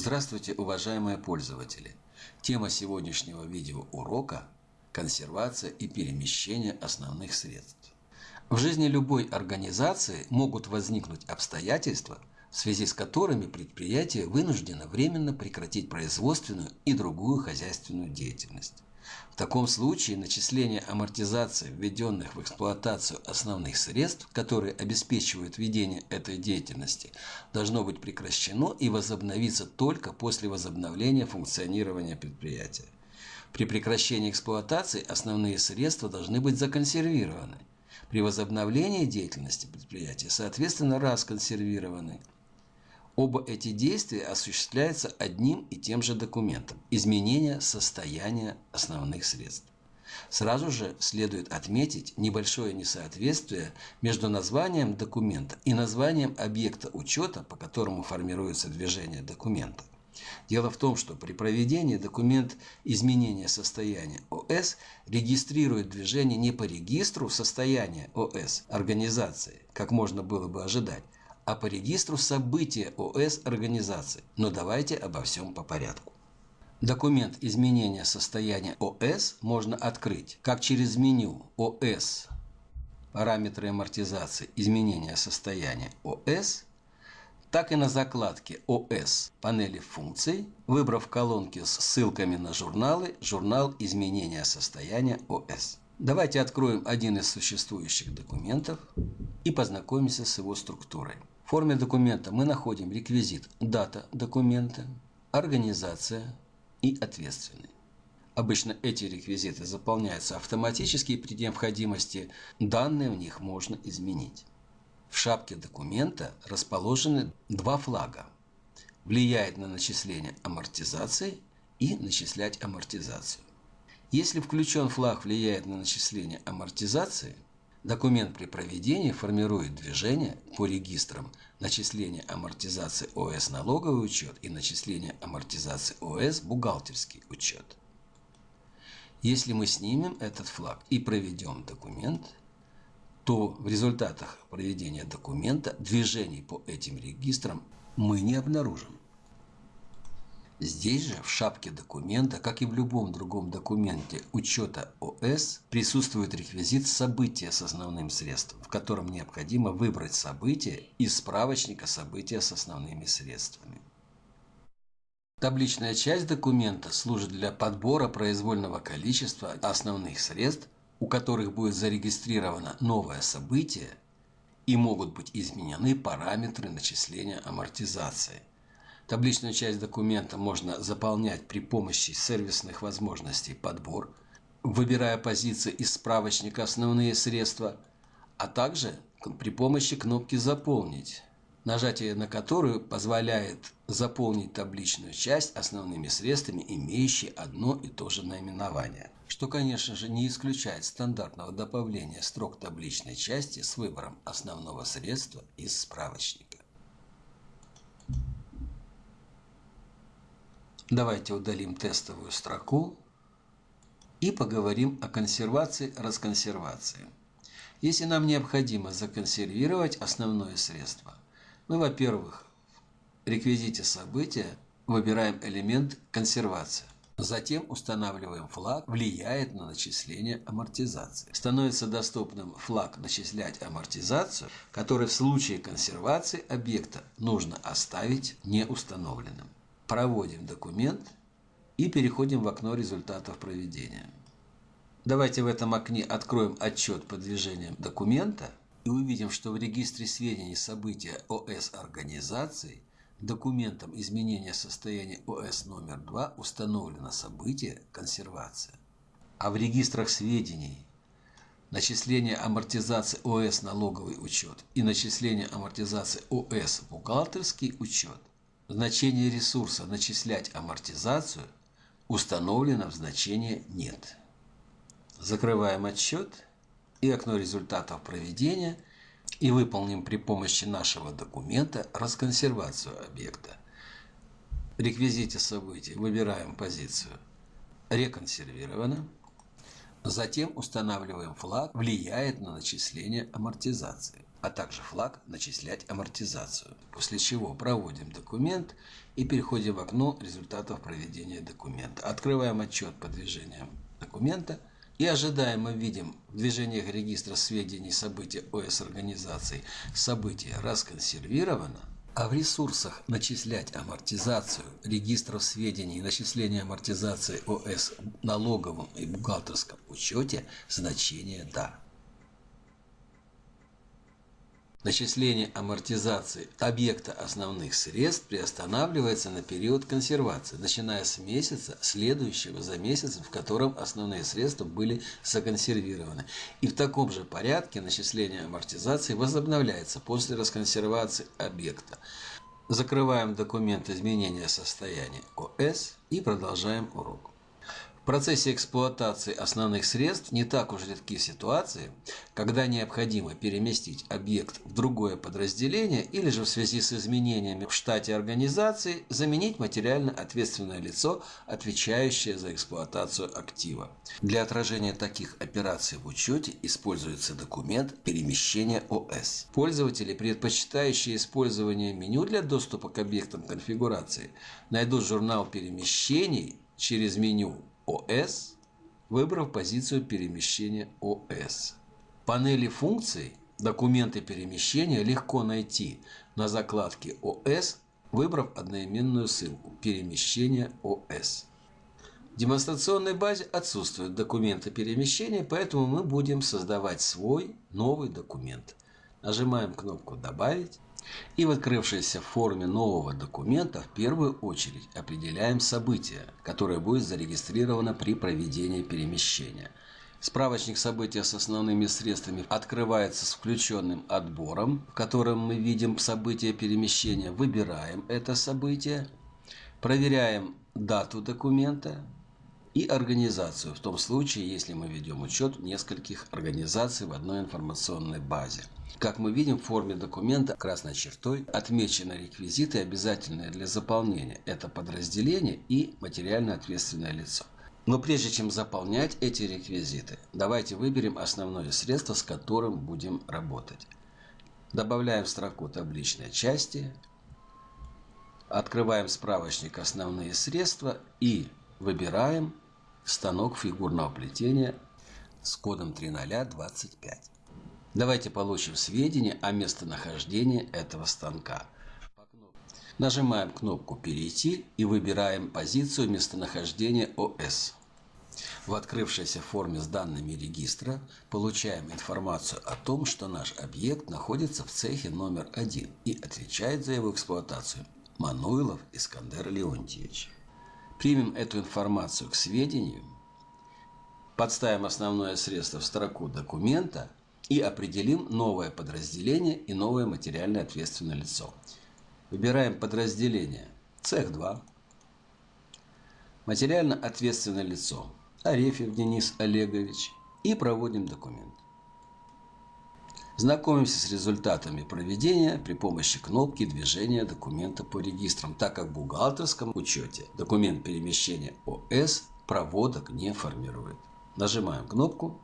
Здравствуйте, уважаемые пользователи! Тема сегодняшнего видеоурока – консервация и перемещение основных средств. В жизни любой организации могут возникнуть обстоятельства, в связи с которыми предприятие вынуждено временно прекратить производственную и другую хозяйственную деятельность. В таком случае начисление амортизации введенных в эксплуатацию основных средств, которые обеспечивают ведение этой деятельности, должно быть прекращено и возобновиться только после возобновления функционирования предприятия. При прекращении эксплуатации основные средства должны быть законсервированы. При возобновлении деятельности предприятия, соответственно, расконсервированы. Оба эти действия осуществляются одним и тем же документом – изменение состояния основных средств. Сразу же следует отметить небольшое несоответствие между названием документа и названием объекта учета, по которому формируется движение документа. Дело в том, что при проведении документ изменения состояния ОС регистрирует движение не по регистру состояния ОС организации, как можно было бы ожидать, а по регистру события ОС организации. Но давайте обо всем по порядку. Документ изменения состояния ОС можно открыть как через меню ОС параметры амортизации изменения состояния ОС, так и на закладке ОС панели функций, выбрав колонки с ссылками на журналы «Журнал изменения состояния ОС». Давайте откроем один из существующих документов и познакомимся с его структурой. В форме документа мы находим реквизит «Дата документа», «Организация» и «Ответственный». Обычно эти реквизиты заполняются автоматически и при необходимости данные в них можно изменить. В шапке документа расположены два флага. Влияет на начисление амортизации и начислять амортизацию. Если включен флаг влияет на начисление амортизации – Документ при проведении формирует движение по регистрам начисления амортизации ОС налоговый учет и начисления амортизации ОС бухгалтерский учет. Если мы снимем этот флаг и проведем документ, то в результатах проведения документа движений по этим регистрам мы не обнаружим. Здесь же, в шапке документа, как и в любом другом документе учета ОС, присутствует реквизит события с основным средством, в котором необходимо выбрать событие из справочника события с основными средствами. Табличная часть документа служит для подбора произвольного количества основных средств, у которых будет зарегистрировано новое событие и могут быть изменены параметры начисления амортизации. Табличную часть документа можно заполнять при помощи сервисных возможностей. Подбор, выбирая позиции из справочника «Основные средства», а также при помощи кнопки «Заполнить», нажатие на которую позволяет заполнить табличную часть основными средствами, имеющие одно и то же наименование, что, конечно же, не исключает стандартного добавления строк табличной части с выбором основного средства из справочника. Давайте удалим тестовую строку и поговорим о консервации, расконсервации. Если нам необходимо законсервировать основное средство, мы, во-первых, в реквизите события выбираем элемент консервация. Затем устанавливаем флаг «Влияет на начисление амортизации». Становится доступным флаг «Начислять амортизацию», который в случае консервации объекта нужно оставить неустановленным проводим документ и переходим в окно результатов проведения. Давайте в этом окне откроем отчет по движениям документа и увидим, что в регистре сведений события ОС организации документом изменения состояния ОС номер 2 установлено событие консервация. А в регистрах сведений начисление амортизации ОС налоговый учет и начисление амортизации ОС бухгалтерский учет значение ресурса начислять амортизацию установлено в значении «нет». Закрываем отчет и окно результатов проведения и выполним при помощи нашего документа расконсервацию объекта. Реквизите событий выбираем позицию «Реконсервировано». Затем устанавливаем флаг «Влияет на начисление амортизации». А также флаг «Начислять амортизацию», после чего проводим документ и переходим в окно результатов проведения документа. Открываем отчет по движениям документа и ожидаемо видим в движениях регистра сведений события ОС организаций событие расконсервировано, а в ресурсах «Начислять амортизацию» регистров сведений и начисления амортизации ОС в налоговом и бухгалтерском учете значение «Да». Начисление амортизации объекта основных средств приостанавливается на период консервации, начиная с месяца, следующего за месяцем, в котором основные средства были законсервированы. И в таком же порядке начисление амортизации возобновляется после расконсервации объекта. Закрываем документ изменения состояния ОС и продолжаем урок. В процессе эксплуатации основных средств не так уж редки ситуации, когда необходимо переместить объект в другое подразделение или же в связи с изменениями в штате организации заменить материально ответственное лицо, отвечающее за эксплуатацию актива. Для отражения таких операций в учете используется документ перемещения ОС. Пользователи, предпочитающие использование меню для доступа к объектам конфигурации, найдут журнал перемещений через меню ОС, выбрав позицию перемещения. В панели функций документы перемещения легко найти на закладке ОС, выбрав одноименную ссылку «Перемещение ОС». В демонстрационной базе отсутствуют документы перемещения, поэтому мы будем создавать свой новый документ. Нажимаем кнопку «Добавить» И в открывшейся форме нового документа в первую очередь определяем событие, которое будет зарегистрировано при проведении перемещения. Справочник события с основными средствами открывается с включенным отбором, в котором мы видим событие перемещения, выбираем это событие, проверяем дату документа и организацию, в том случае, если мы ведем учет нескольких организаций в одной информационной базе. Как мы видим, в форме документа красной чертой отмечены реквизиты, обязательные для заполнения. Это подразделение и материально ответственное лицо. Но прежде чем заполнять эти реквизиты, давайте выберем основное средство, с которым будем работать. Добавляем строку табличной части, открываем справочник «Основные средства» и выбираем станок фигурного плетения с кодом 3025. Давайте получим сведения о местонахождении этого станка. Нажимаем кнопку «Перейти» и выбираем позицию местонахождения ОС. В открывшейся форме с данными регистра получаем информацию о том, что наш объект находится в цехе номер один и отвечает за его эксплуатацию Мануилов Искандер Леонтьевич. Примем эту информацию к сведению, подставим основное средство в строку документа и определим новое подразделение и новое материально ответственное лицо. Выбираем подразделение цех 2, материально ответственное лицо Арефьев Денис Олегович и проводим документ. Знакомимся с результатами проведения при помощи кнопки движения документа по регистрам, так как в бухгалтерском учете документ перемещения ОС проводок не формирует. Нажимаем кнопку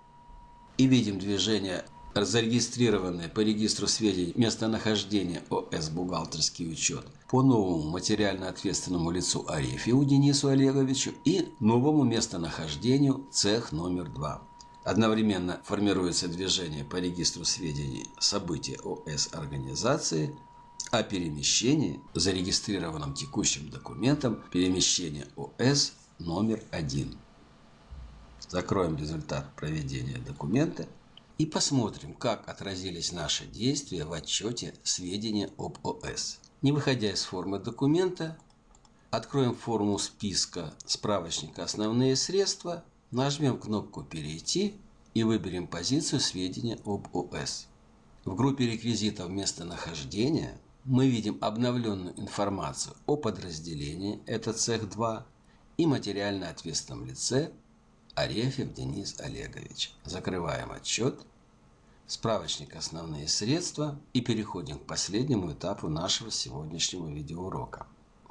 и видим движение зарегистрированные по регистру сведений местонахождения ОС «Бухгалтерский учет» по новому материально ответственному лицу Арефьеву Денису Олеговичу и новому местонахождению цех номер 2. Одновременно формируется движение по регистру сведений события ОС организации о перемещении, зарегистрированном текущим документом перемещения ОС номер 1. Закроем результат проведения документа и посмотрим, как отразились наши действия в отчете сведения об ОС. Не выходя из формы документа, откроем форму списка справочника «Основные средства», нажмем кнопку «Перейти» и выберем позицию сведения об ОС. В группе реквизитов местонахождения мы видим обновленную информацию о подразделении, это цех 2, и материально ответственном лице Арефьев Денис Олегович. Закрываем отчет, справочник «Основные средства» и переходим к последнему этапу нашего сегодняшнего видеоурока.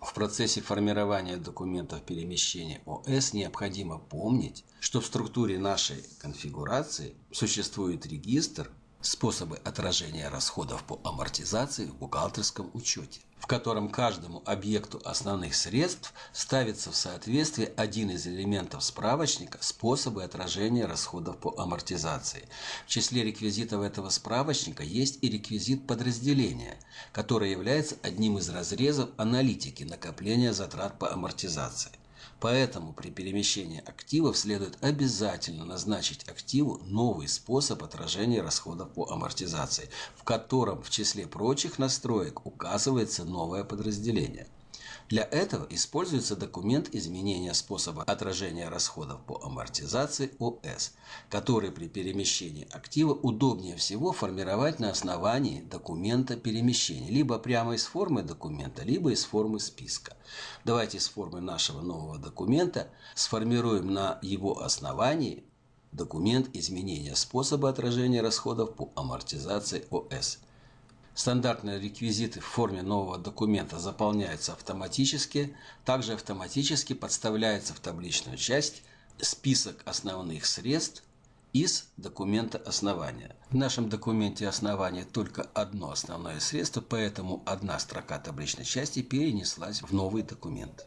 В процессе формирования документов перемещения ОС необходимо помнить, что в структуре нашей конфигурации существует регистр способы отражения расходов по амортизации в бухгалтерском учете, в котором каждому объекту основных средств ставится в соответствии один из элементов справочника способы отражения расходов по амортизации. В числе реквизитов этого справочника есть и реквизит подразделения, который является одним из разрезов аналитики накопления затрат по амортизации. Поэтому при перемещении активов следует обязательно назначить активу новый способ отражения расходов по амортизации, в котором в числе прочих настроек указывается новое подразделение. Для этого используется документ изменения способа отражения расходов по амортизации ОС, который при перемещении актива удобнее всего формировать на основании документа перемещения, либо прямо из формы документа, либо из формы списка. Давайте из формы нашего нового документа сформируем на его основании документ изменения способа отражения расходов по амортизации ОС. Стандартные реквизиты в форме нового документа заполняются автоматически. Также автоматически подставляется в табличную часть список основных средств из документа основания. В нашем документе основания только одно основное средство, поэтому одна строка табличной части перенеслась в новый документ.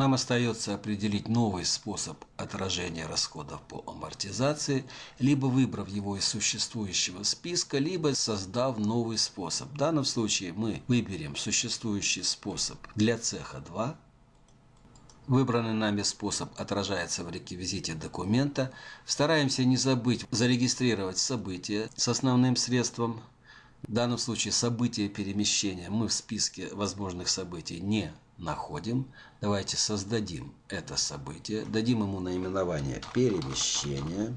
Нам остается определить новый способ отражения расходов по амортизации, либо выбрав его из существующего списка, либо создав новый способ. В данном случае мы выберем существующий способ для цеха 2. Выбранный нами способ отражается в реквизите документа. Стараемся не забыть зарегистрировать событие с основным средством. В данном случае событие перемещения мы в списке возможных событий не находим. Давайте создадим это событие, дадим ему наименование перемещение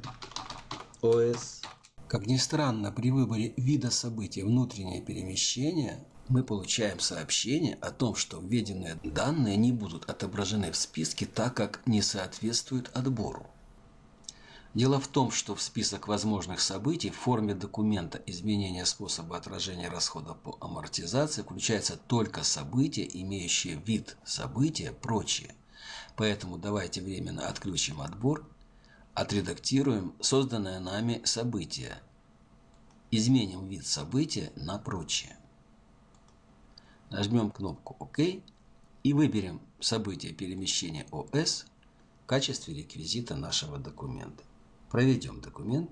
ОС. Как ни странно, при выборе вида события внутреннее перемещение мы получаем сообщение о том, что введенные данные не будут отображены в списке, так как не соответствуют отбору. Дело в том, что в список возможных событий в форме документа изменения способа отражения расходов по амортизации включаются только события, имеющие вид события, прочие. Поэтому давайте временно отключим отбор, отредактируем созданное нами событие, изменим вид события на прочие. Нажмем кнопку ОК и выберем событие перемещения ОС в качестве реквизита нашего документа. Проведем документ,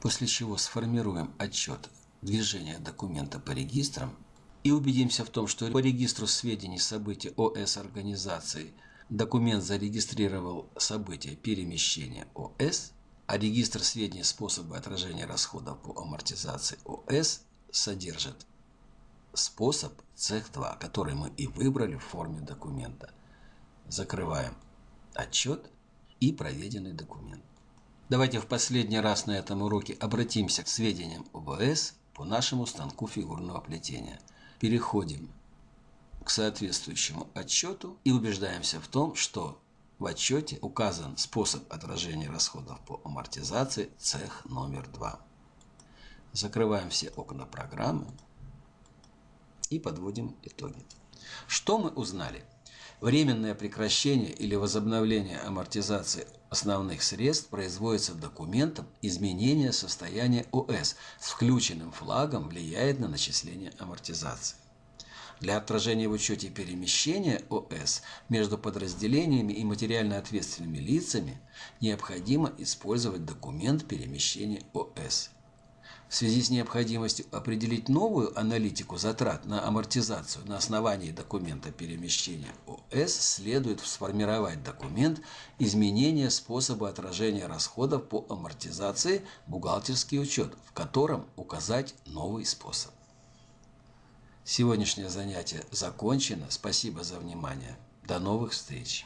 после чего сформируем отчет движения документа по регистрам и убедимся в том, что по регистру сведений событий ОС организации документ зарегистрировал событие перемещения ОС, а регистр сведений способа отражения расходов по амортизации ОС содержит способ цех 2, который мы и выбрали в форме документа. Закрываем отчет и проведенный документ. Давайте в последний раз на этом уроке обратимся к сведениям ОБС по нашему станку фигурного плетения. Переходим к соответствующему отчету и убеждаемся в том, что в отчете указан способ отражения расходов по амортизации цех номер 2. Закрываем все окна программы и подводим итоги. Что мы узнали? Временное прекращение или возобновление амортизации основных средств производится документом изменения состояния ОС с включенным флагом влияет на начисление амортизации. Для отражения в учете перемещения ОС между подразделениями и материально ответственными лицами необходимо использовать документ перемещения ОС. В связи с необходимостью определить новую аналитику затрат на амортизацию на основании документа перемещения ОС следует сформировать документ изменения способа отражения расходов по амортизации бухгалтерский учет, в котором указать новый способ. Сегодняшнее занятие закончено. Спасибо за внимание. До новых встреч!